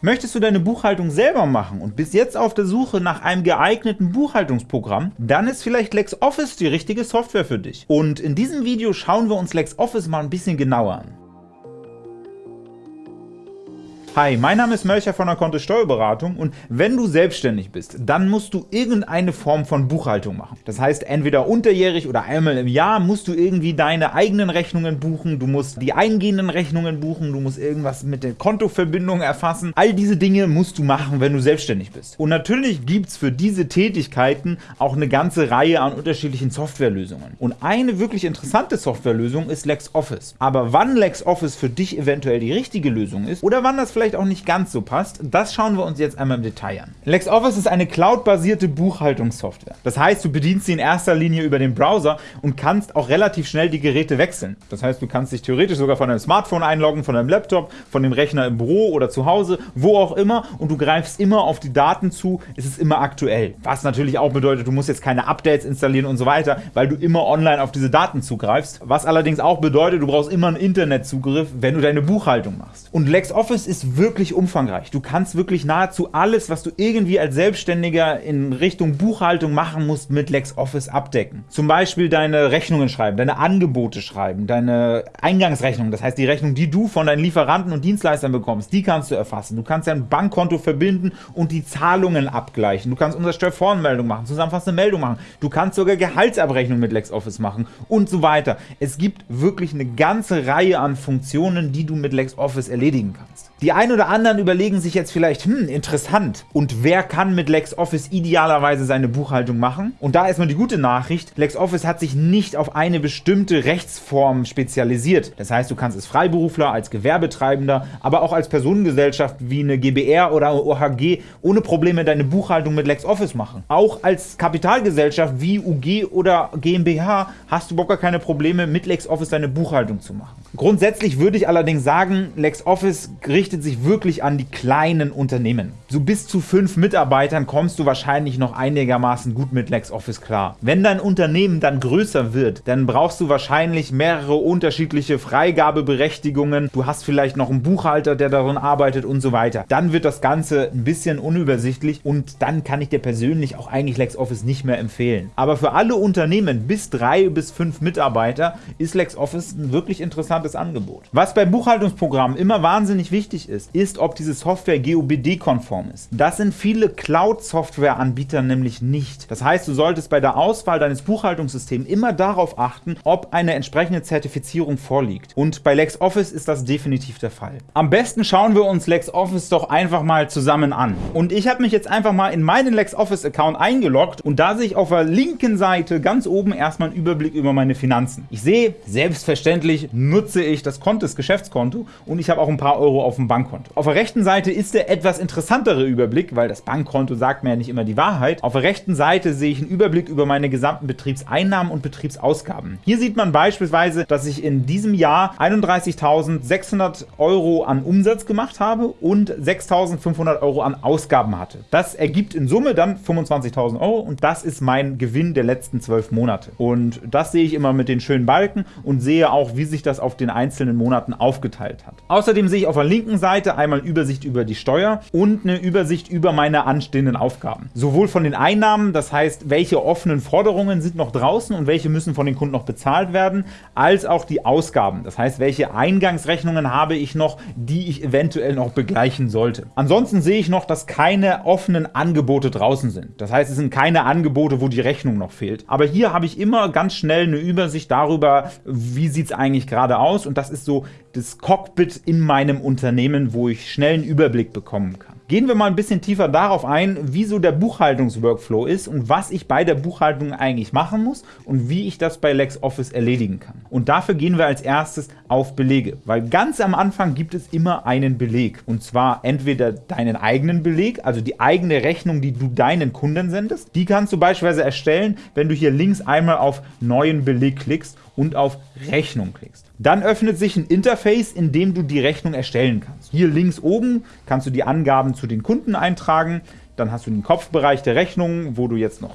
Möchtest du deine Buchhaltung selber machen und bist jetzt auf der Suche nach einem geeigneten Buchhaltungsprogramm, dann ist vielleicht LexOffice die richtige Software für dich. Und in diesem Video schauen wir uns LexOffice mal ein bisschen genauer an. Hi, mein Name ist Mölcher von der Kontist Steuerberatung und wenn du selbstständig bist, dann musst du irgendeine Form von Buchhaltung machen. Das heißt, entweder unterjährig oder einmal im Jahr musst du irgendwie deine eigenen Rechnungen buchen, du musst die eingehenden Rechnungen buchen, du musst irgendwas mit der Kontoverbindung erfassen. All diese Dinge musst du machen, wenn du selbstständig bist. Und natürlich gibt es für diese Tätigkeiten auch eine ganze Reihe an unterschiedlichen Softwarelösungen. Und eine wirklich interessante Softwarelösung ist LexOffice. Aber wann LexOffice für dich eventuell die richtige Lösung ist oder wann das vielleicht auch nicht ganz so passt, das schauen wir uns jetzt einmal im Detail an. LexOffice ist eine cloud-basierte Buchhaltungssoftware. Das heißt, du bedienst sie in erster Linie über den Browser und kannst auch relativ schnell die Geräte wechseln. Das heißt, du kannst dich theoretisch sogar von deinem Smartphone einloggen, von deinem Laptop, von dem Rechner im Büro oder zu Hause, wo auch immer und du greifst immer auf die Daten zu, es ist immer aktuell. Was natürlich auch bedeutet, du musst jetzt keine Updates installieren und so weiter, weil du immer online auf diese Daten zugreifst. Was allerdings auch bedeutet, du brauchst immer einen Internetzugriff, wenn du deine Buchhaltung machst. Und LexOffice ist wirklich umfangreich. Du kannst wirklich nahezu alles, was du irgendwie als Selbstständiger in Richtung Buchhaltung machen musst, mit LexOffice abdecken. Zum Beispiel deine Rechnungen schreiben, deine Angebote schreiben, deine Eingangsrechnung, das heißt die Rechnung, die du von deinen Lieferanten und Dienstleistern bekommst, die kannst du erfassen. Du kannst dein Bankkonto verbinden und die Zahlungen abgleichen. Du kannst Umsatzsteuervoranmeldung machen, zusammenfassende Meldung machen. Du kannst sogar Gehaltsabrechnung mit LexOffice machen und so weiter. Es gibt wirklich eine ganze Reihe an Funktionen, die du mit LexOffice erledigen kannst. Die ein oder anderen überlegen sich jetzt vielleicht, hm, interessant, und wer kann mit LexOffice idealerweise seine Buchhaltung machen? Und da erstmal die gute Nachricht, LexOffice hat sich nicht auf eine bestimmte Rechtsform spezialisiert. Das heißt, du kannst als Freiberufler, als Gewerbetreibender, aber auch als Personengesellschaft wie eine GbR oder OHG ohne Probleme deine Buchhaltung mit LexOffice machen. Auch als Kapitalgesellschaft wie UG oder GmbH hast du gar keine Probleme mit LexOffice deine Buchhaltung zu machen. Grundsätzlich würde ich allerdings sagen, LexOffice richtet sich wirklich an die kleinen Unternehmen. So bis zu fünf Mitarbeitern kommst du wahrscheinlich noch einigermaßen gut mit LexOffice klar. Wenn dein Unternehmen dann größer wird, dann brauchst du wahrscheinlich mehrere unterschiedliche Freigabeberechtigungen, du hast vielleicht noch einen Buchhalter, der daran arbeitet und so weiter. Dann wird das Ganze ein bisschen unübersichtlich und dann kann ich dir persönlich auch eigentlich LexOffice nicht mehr empfehlen. Aber für alle Unternehmen bis drei bis fünf Mitarbeiter ist LexOffice ein wirklich interessantes Angebot. Was bei Buchhaltungsprogrammen immer wahnsinnig wichtig ist, ist, ob diese Software GOBD-konform ist. Das sind viele Cloud-Software-Anbieter nämlich nicht. Das heißt, du solltest bei der Auswahl deines Buchhaltungssystems immer darauf achten, ob eine entsprechende Zertifizierung vorliegt. Und bei LexOffice ist das definitiv der Fall. Am besten schauen wir uns LexOffice doch einfach mal zusammen an. Und ich habe mich jetzt einfach mal in meinen LexOffice-Account eingeloggt und da sehe ich auf der linken Seite ganz oben erstmal einen Überblick über meine Finanzen. Ich sehe, selbstverständlich nutze ich das Kontes Geschäftskonto und ich habe auch ein paar Euro auf dem Bankkonto. Auf der rechten Seite ist der etwas interessantere Überblick, weil das Bankkonto sagt mir ja nicht immer die Wahrheit. Auf der rechten Seite sehe ich einen Überblick über meine gesamten Betriebseinnahmen und Betriebsausgaben. Hier sieht man beispielsweise, dass ich in diesem Jahr 31.600 Euro an Umsatz gemacht habe und 6.500 Euro an Ausgaben hatte. Das ergibt in Summe dann 25.000 Euro und das ist mein Gewinn der letzten zwölf Monate. Und das sehe ich immer mit den schönen Balken und sehe auch, wie sich das auf den einzelnen Monaten aufgeteilt hat. Außerdem sehe ich auf der linken Seite einmal Übersicht über die Steuer und eine Übersicht über meine anstehenden Aufgaben. Sowohl von den Einnahmen, das heißt, welche offenen Forderungen sind noch draußen und welche müssen von den Kunden noch bezahlt werden, als auch die Ausgaben, das heißt, welche Eingangsrechnungen habe ich noch, die ich eventuell noch begleichen sollte. Ansonsten sehe ich noch, dass keine offenen Angebote draußen sind. Das heißt, es sind keine Angebote, wo die Rechnung noch fehlt. Aber hier habe ich immer ganz schnell eine Übersicht darüber, wie sieht es eigentlich gerade aus und das ist so das Cockpit in meinem Unternehmen, wo ich schnell einen Überblick bekommen kann. Gehen wir mal ein bisschen tiefer darauf ein, wieso der Buchhaltungsworkflow ist und was ich bei der Buchhaltung eigentlich machen muss und wie ich das bei LexOffice erledigen kann. Und dafür gehen wir als erstes auf Belege, weil ganz am Anfang gibt es immer einen Beleg. Und zwar entweder deinen eigenen Beleg, also die eigene Rechnung, die du deinen Kunden sendest. Die kannst du beispielsweise erstellen, wenn du hier links einmal auf Neuen Beleg klickst und auf Rechnung klickst. Dann öffnet sich ein Interface, in dem du die Rechnung erstellen kannst. Hier links oben kannst du die Angaben zu den Kunden eintragen, dann hast du den Kopfbereich der Rechnung, wo du jetzt noch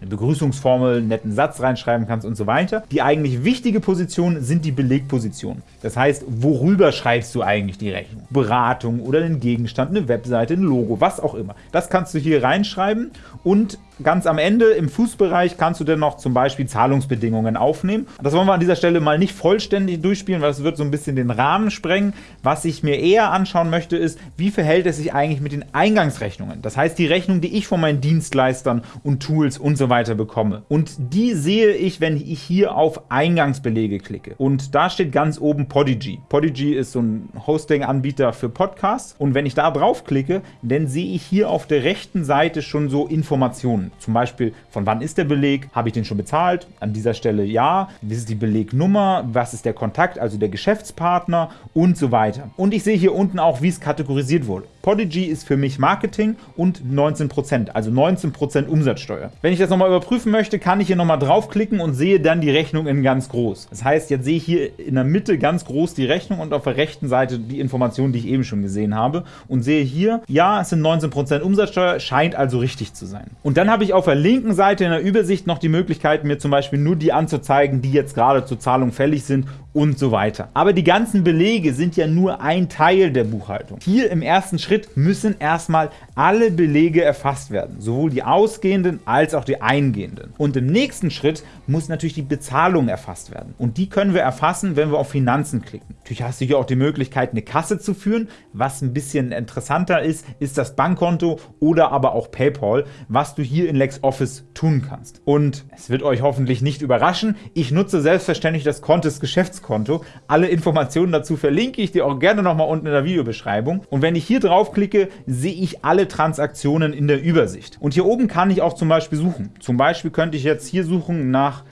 eine Begrüßungsformel, einen netten Satz reinschreiben kannst und so weiter. Die eigentlich wichtige Position sind die Belegpositionen. Das heißt, worüber schreibst du eigentlich die Rechnung? Beratung oder den Gegenstand, eine Webseite, ein Logo, was auch immer. Das kannst du hier reinschreiben und Ganz am Ende im Fußbereich kannst du dann noch zum Beispiel Zahlungsbedingungen aufnehmen. Das wollen wir an dieser Stelle mal nicht vollständig durchspielen, weil das wird so ein bisschen den Rahmen sprengen. Was ich mir eher anschauen möchte, ist, wie verhält es sich eigentlich mit den Eingangsrechnungen? Das heißt, die Rechnung, die ich von meinen Dienstleistern und Tools und so weiter bekomme. Und die sehe ich, wenn ich hier auf Eingangsbelege klicke. Und da steht ganz oben Podigy. Podigy ist so ein Hosting-Anbieter für Podcasts. Und wenn ich da drauf klicke, dann sehe ich hier auf der rechten Seite schon so Informationen. Zum Beispiel, von wann ist der Beleg? Habe ich den schon bezahlt? An dieser Stelle ja. Wie ist die Belegnummer? Was ist der Kontakt, also der Geschäftspartner? Und so weiter. Und ich sehe hier unten auch, wie es kategorisiert wurde. Podigy ist für mich Marketing und 19%, also 19% Umsatzsteuer. Wenn ich das nochmal überprüfen möchte, kann ich hier nochmal draufklicken und sehe dann die Rechnung in ganz groß. Das heißt, jetzt sehe ich hier in der Mitte ganz groß die Rechnung und auf der rechten Seite die Informationen, die ich eben schon gesehen habe und sehe hier, ja, es sind 19% Umsatzsteuer, scheint also richtig zu sein. Und dann habe ich auf der linken Seite in der Übersicht noch die Möglichkeit, mir zum Beispiel nur die anzuzeigen, die jetzt gerade zur Zahlung fällig sind und so weiter. Aber die ganzen Belege sind ja nur ein Teil der Buchhaltung. Hier im ersten Schritt müssen erstmal alle Belege erfasst werden, sowohl die ausgehenden als auch die eingehenden. Und im nächsten Schritt muss natürlich die Bezahlung erfasst werden. Und die können wir erfassen, wenn wir auf Finanzen klicken. Natürlich hast du hier auch die Möglichkeit, eine Kasse zu führen. Was ein bisschen interessanter ist, ist das Bankkonto oder aber auch PayPal, was du hier in LexOffice tun kannst. Und es wird euch hoffentlich nicht überraschen, ich nutze selbstverständlich das Geschäftskonto Geschäftskonto. Alle Informationen dazu verlinke ich dir auch gerne nochmal unten in der Videobeschreibung. Und wenn ich hier draufklicke, sehe ich alle Transaktionen in der Übersicht. Und hier oben kann ich auch zum Beispiel suchen. Zum Beispiel könnte ich jetzt hier suchen nach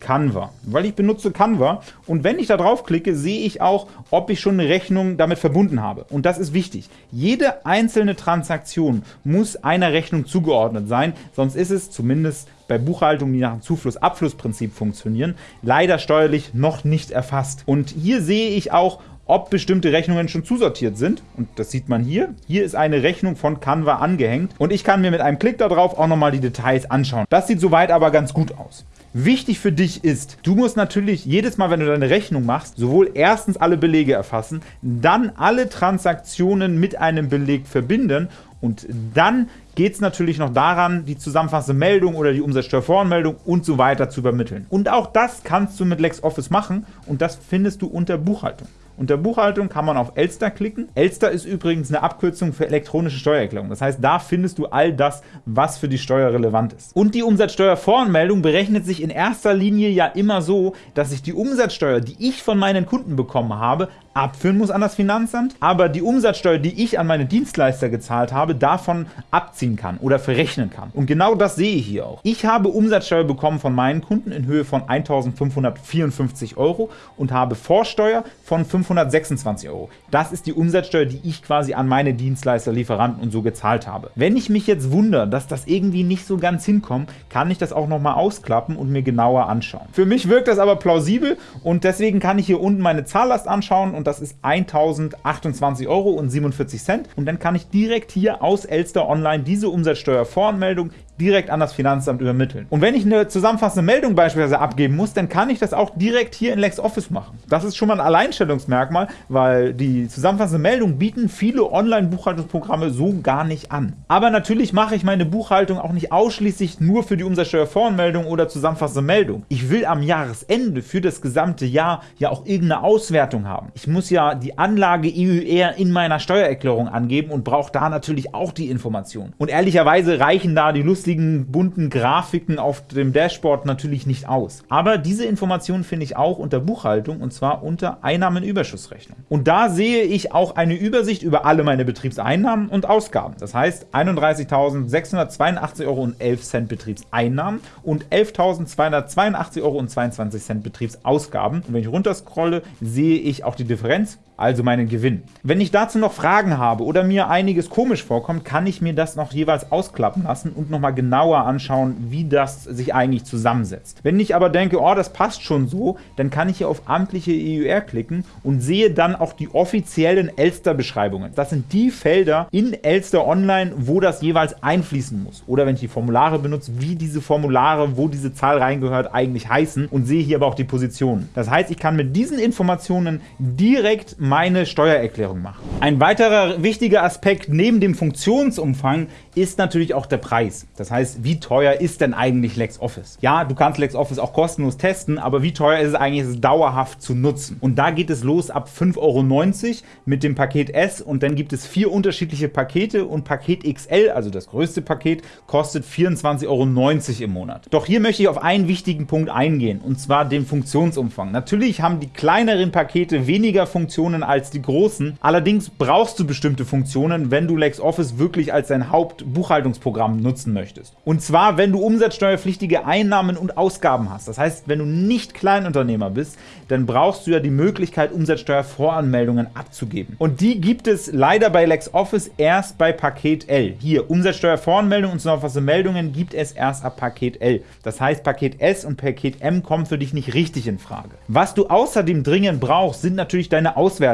Canva, weil ich benutze Canva und wenn ich da draufklicke, sehe ich auch, ob ich schon eine Rechnung damit verbunden habe. Und das ist wichtig. Jede einzelne Transaktion muss einer Rechnung zugeordnet sein, sonst ist es zumindest bei Buchhaltung, die nach dem Zufluss-Abfluss-Prinzip funktionieren, leider steuerlich noch nicht erfasst. Und hier sehe ich auch, ob bestimmte Rechnungen schon zusortiert sind. Und das sieht man hier. Hier ist eine Rechnung von Canva angehängt. Und ich kann mir mit einem Klick darauf auch nochmal die Details anschauen. Das sieht soweit aber ganz gut aus. Wichtig für dich ist, du musst natürlich jedes Mal, wenn du deine Rechnung machst, sowohl erstens alle Belege erfassen, dann alle Transaktionen mit einem Beleg verbinden und dann geht es natürlich noch daran, die zusammenfassende Meldung oder die Umsatzsteuervoranmeldung und so weiter zu übermitteln. Und auch das kannst du mit LexOffice machen und das findest du unter Buchhaltung. Unter Buchhaltung kann man auf Elster klicken. Elster ist übrigens eine Abkürzung für elektronische Steuererklärung. Das heißt, da findest du all das, was für die Steuer relevant ist. Und die Umsatzsteuervoranmeldung berechnet sich in erster Linie ja immer so, dass ich die Umsatzsteuer, die ich von meinen Kunden bekommen habe, abführen muss an das Finanzamt, aber die Umsatzsteuer, die ich an meine Dienstleister gezahlt habe, davon abziehen kann oder verrechnen kann. Und genau das sehe ich hier auch. Ich habe Umsatzsteuer bekommen von meinen Kunden in Höhe von 1.554 Euro und habe Vorsteuer von 526 Euro. Das ist die Umsatzsteuer, die ich quasi an meine Dienstleister, Lieferanten und so gezahlt habe. Wenn ich mich jetzt wundere, dass das irgendwie nicht so ganz hinkommt, kann ich das auch nochmal ausklappen und mir genauer anschauen. Für mich wirkt das aber plausibel und deswegen kann ich hier unten meine Zahllast anschauen und das ist 1028,47 Euro und dann kann ich direkt hier aus Elster Online diese Umsatzsteuervoranmeldung direkt an das Finanzamt übermitteln. Und wenn ich eine zusammenfassende Meldung beispielsweise abgeben muss, dann kann ich das auch direkt hier in LexOffice machen. Das ist schon mal ein Alleinstellungsmerkmal, weil die zusammenfassende Meldung bieten viele Online-Buchhaltungsprogramme so gar nicht an. Aber natürlich mache ich meine Buchhaltung auch nicht ausschließlich nur für die Umsatzsteuervoranmeldung oder zusammenfassende Meldung. Ich will am Jahresende für das gesamte Jahr ja auch irgendeine Auswertung haben. Ich muss ja die Anlage EUR in meiner Steuererklärung angeben und brauche da natürlich auch die Information. Und ehrlicherweise reichen da die lustigen bunten Grafiken auf dem Dashboard natürlich nicht aus. Aber diese Informationen finde ich auch unter Buchhaltung und zwar unter Einnahmenüberschussrechnung. Und da sehe ich auch eine Übersicht über alle meine Betriebseinnahmen und Ausgaben. Das heißt 31.682,11 Euro Betriebseinnahmen und 11.282,22 Euro Betriebsausgaben. Und wenn ich runterscrolle, sehe ich auch die Differenz also meinen Gewinn. Wenn ich dazu noch Fragen habe oder mir einiges komisch vorkommt, kann ich mir das noch jeweils ausklappen lassen und nochmal genauer anschauen, wie das sich eigentlich zusammensetzt. Wenn ich aber denke, oh, das passt schon so, dann kann ich hier auf amtliche EUR klicken und sehe dann auch die offiziellen Elster-Beschreibungen. Das sind die Felder in Elster Online, wo das jeweils einfließen muss. Oder wenn ich die Formulare benutze, wie diese Formulare, wo diese Zahl reingehört, eigentlich heißen und sehe hier aber auch die Positionen. Das heißt, ich kann mit diesen Informationen direkt meine Steuererklärung machen. Ein weiterer wichtiger Aspekt neben dem Funktionsumfang ist natürlich auch der Preis. Das heißt, wie teuer ist denn eigentlich LexOffice? Ja, du kannst LexOffice auch kostenlos testen, aber wie teuer ist es eigentlich, es dauerhaft zu nutzen? Und da geht es los ab 5,90 Euro mit dem Paket S und dann gibt es vier unterschiedliche Pakete und Paket XL, also das größte Paket, kostet 24,90 Euro im Monat. Doch hier möchte ich auf einen wichtigen Punkt eingehen, und zwar den Funktionsumfang. Natürlich haben die kleineren Pakete weniger Funktionen als die großen, allerdings brauchst du bestimmte Funktionen, wenn du LexOffice wirklich als dein Haupt Buchhaltungsprogramm nutzen möchtest. Und zwar, wenn du umsatzsteuerpflichtige Einnahmen und Ausgaben hast. Das heißt, wenn du nicht Kleinunternehmer bist, dann brauchst du ja die Möglichkeit, Umsatzsteuervoranmeldungen abzugeben. Und die gibt es leider bei LexOffice erst bei Paket L. Hier, Umsatzsteuervoranmeldungen und zusammenfassende Meldungen gibt es erst ab Paket L. Das heißt, Paket S und Paket M kommen für dich nicht richtig in Frage. Was du außerdem dringend brauchst, sind natürlich deine Auswertungen.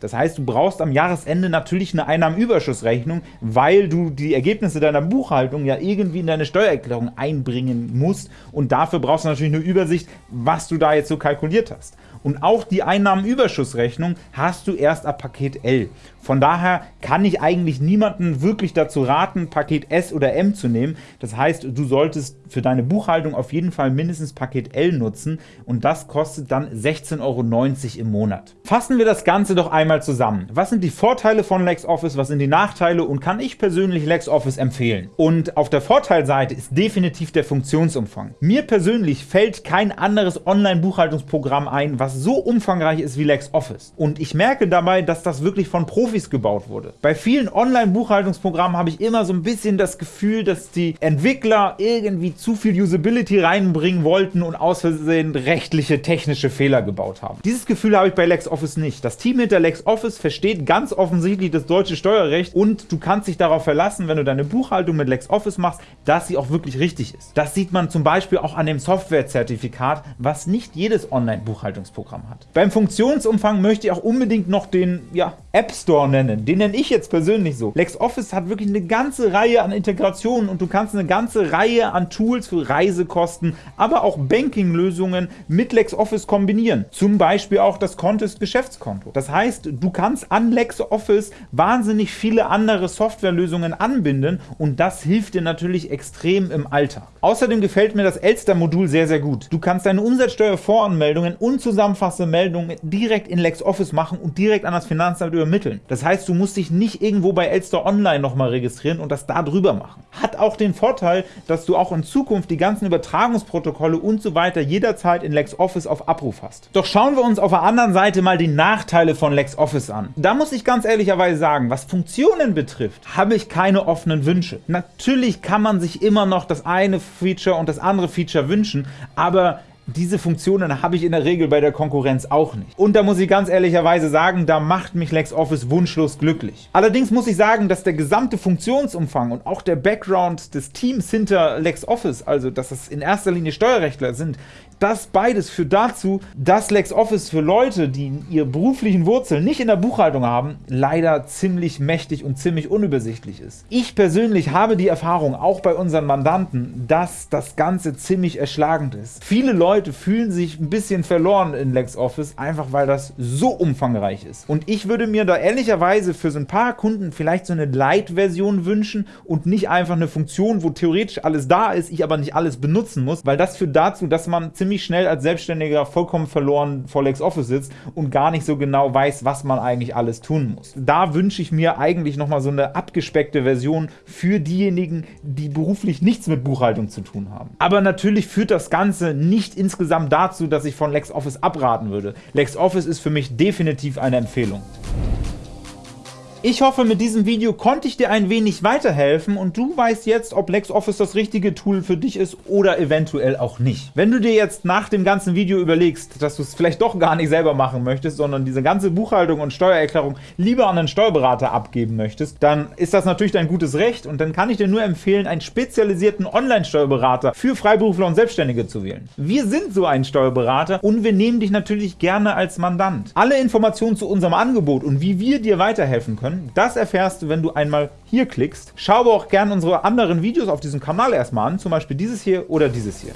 Das heißt, du brauchst am Jahresende natürlich eine Einnahmenüberschussrechnung, weil du die Ergebnisse Ergebnisse deiner Buchhaltung ja irgendwie in deine Steuererklärung einbringen musst und dafür brauchst du natürlich eine Übersicht, was du da jetzt so kalkuliert hast. Und auch die Einnahmenüberschussrechnung hast du erst ab Paket L. Von daher kann ich eigentlich niemanden wirklich dazu raten, Paket S oder M zu nehmen. Das heißt, du solltest für deine Buchhaltung auf jeden Fall mindestens Paket L nutzen und das kostet dann 16,90 Euro im Monat. Fassen wir das Ganze doch einmal zusammen. Was sind die Vorteile von LexOffice, was sind die Nachteile und kann ich persönlich LexOffice empfehlen? Und auf der Vorteilseite ist definitiv der Funktionsumfang. Mir persönlich fällt kein anderes Online-Buchhaltungsprogramm ein, was so umfangreich ist wie LexOffice. Und ich merke dabei, dass das wirklich von Profis gebaut wurde. Bei vielen Online-Buchhaltungsprogrammen habe ich immer so ein bisschen das Gefühl, dass die Entwickler irgendwie zu viel Usability reinbringen wollten und aus Versehen rechtliche, technische Fehler gebaut haben. Dieses Gefühl habe ich bei LexOffice nicht. Das Team hinter LexOffice versteht ganz offensichtlich das deutsche Steuerrecht und du kannst dich darauf verlassen, wenn du deine Buchhaltung mit LexOffice machst, dass sie auch wirklich richtig ist. Das sieht man zum Beispiel auch an dem Softwarezertifikat, was nicht jedes Online-Buchhaltungsprogramm hat. Beim Funktionsumfang möchte ich auch unbedingt noch den ja, App Store nennen. Den nenne ich jetzt persönlich so. LexOffice hat wirklich eine ganze Reihe an Integrationen und du kannst eine ganze Reihe an Tools für Reisekosten, aber auch Banking-Lösungen mit LexOffice kombinieren. Zum Beispiel auch das Contest Geschäftskonto. Das heißt, du kannst an LexOffice wahnsinnig viele andere Softwarelösungen anbinden und das hilft dir natürlich extrem im Alltag. Außerdem gefällt mir das Elster-Modul sehr, sehr gut. Du kannst deine Umsatzsteuervoranmeldungen und zusammenfassende Meldungen direkt in LexOffice machen und direkt an das Finanzamt übermitteln. Das heißt, du musst dich nicht irgendwo bei Elster Online nochmal registrieren und das da drüber machen. Hat auch den Vorteil, dass du auch in Zukunft die ganzen Übertragungsprotokolle und so weiter jederzeit in LexOffice auf Abruf hast. Doch schauen wir uns auf der anderen Seite mal die Nachteile von LexOffice an. Da muss ich ganz ehrlicherweise sagen, was Funktionen betrifft, habe ich keine offenen Wünsche. Natürlich kann man sich immer noch das eine Feature und das andere Feature wünschen, aber diese Funktionen habe ich in der Regel bei der Konkurrenz auch nicht. Und da muss ich ganz ehrlicherweise sagen, da macht mich LexOffice wunschlos glücklich. Allerdings muss ich sagen, dass der gesamte Funktionsumfang und auch der Background des Teams hinter LexOffice, also dass es in erster Linie Steuerrechtler sind, das beides führt dazu, dass LexOffice für Leute, die ihre beruflichen Wurzeln nicht in der Buchhaltung haben, leider ziemlich mächtig und ziemlich unübersichtlich ist. Ich persönlich habe die Erfahrung, auch bei unseren Mandanten, dass das Ganze ziemlich erschlagend ist. Viele Leute fühlen sich ein bisschen verloren in LexOffice, einfach weil das so umfangreich ist. Und ich würde mir da ehrlicherweise für so ein paar Kunden vielleicht so eine Light-Version wünschen und nicht einfach eine Funktion, wo theoretisch alles da ist, ich aber nicht alles benutzen muss, weil das führt dazu, dass man ziemlich ziemlich schnell als Selbstständiger vollkommen verloren vor LexOffice sitzt und gar nicht so genau weiß, was man eigentlich alles tun muss. Da wünsche ich mir eigentlich nochmal so eine abgespeckte Version für diejenigen, die beruflich nichts mit Buchhaltung zu tun haben. Aber natürlich führt das Ganze nicht insgesamt dazu, dass ich von LexOffice abraten würde. LexOffice ist für mich definitiv eine Empfehlung. Ich hoffe, mit diesem Video konnte ich dir ein wenig weiterhelfen und du weißt jetzt, ob LexOffice das richtige Tool für dich ist oder eventuell auch nicht. Wenn du dir jetzt nach dem ganzen Video überlegst, dass du es vielleicht doch gar nicht selber machen möchtest, sondern diese ganze Buchhaltung und Steuererklärung lieber an einen Steuerberater abgeben möchtest, dann ist das natürlich dein gutes Recht und dann kann ich dir nur empfehlen, einen spezialisierten Online-Steuerberater für Freiberufler und Selbstständige zu wählen. Wir sind so ein Steuerberater und wir nehmen dich natürlich gerne als Mandant. Alle Informationen zu unserem Angebot und wie wir dir weiterhelfen können, können. Das erfährst du, wenn du einmal hier klickst. Schau aber auch gerne unsere anderen Videos auf diesem Kanal erstmal an, zum Beispiel dieses hier oder dieses hier.